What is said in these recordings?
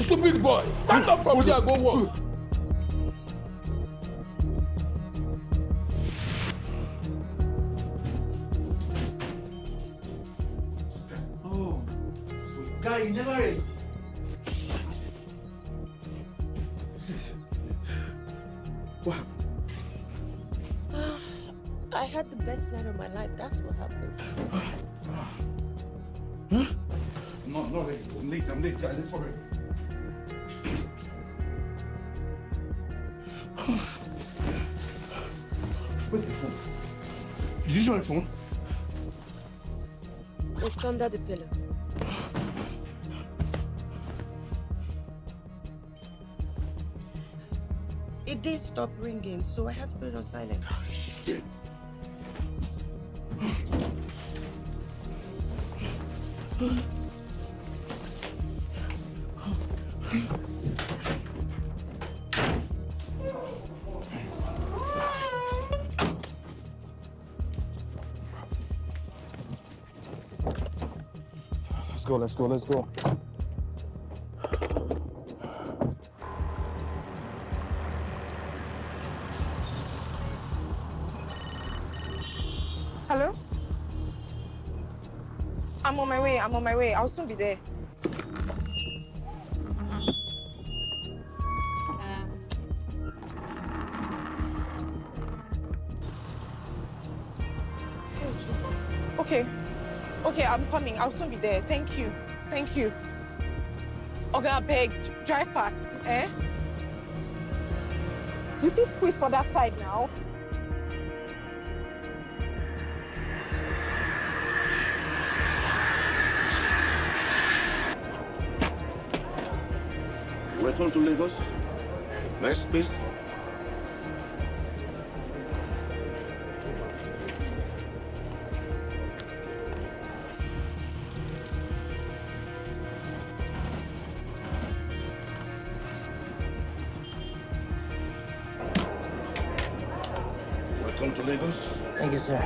Stupid boy, stand up from there, go work. Oh, so guy, you never race. Wow. I had the best night of my life. That's what happened. huh? No, no, ready. I'm late, I'm late. Let's go Did you my phone? It's under the pillow. It did stop ringing, so I had to put it on silent. Shit. Let's go, let's go, let's go. Hello? I'm on my way. I'm on my way. I'll soon be there. Okay. Okay, I'm coming. I'll soon be there. Thank you. Thank you. Okay, I beg, drive fast, eh? You fit squeeze for that side now. Welcome to Lagos. Next, please. Welcome to Lagos. Thank you, sir.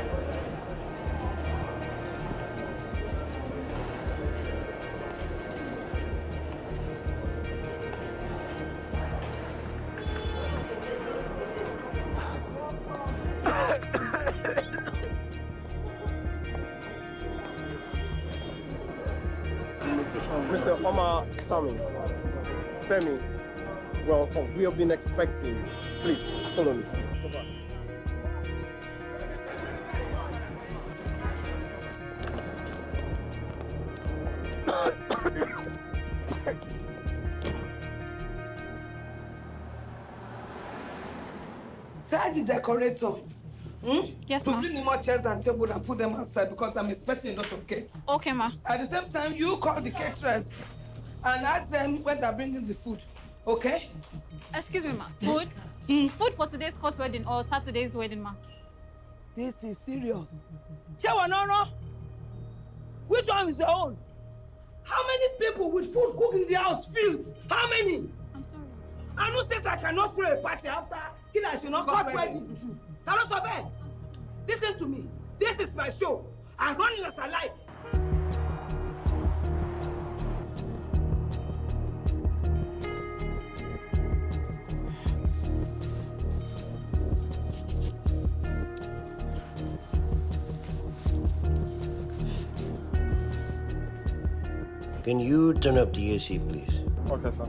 Mr. Omar Sami, Femi, welcome. We have been expecting you. Please, follow me. The decorator hmm? Yes, ma'am. bring me more chairs and table and put them outside because I'm expecting a lot of guests. Okay, ma. At the same time, you call the caterers and ask them when they're bringing the food. Okay? Excuse me, ma. Yes. Food? Food for today's court wedding or Saturday's wedding, ma. This is serious. Ṣé no no? Which one is your own? How many people with food cook in the house filled? How many? I'm sorry. Who says I cannot throw a party after kí ni àṣìná court wedding ta ló sọ bẹ́ẹ̀ listen to me this is my show i run it as i like. Can you turn up the AC, please? Okay, sir.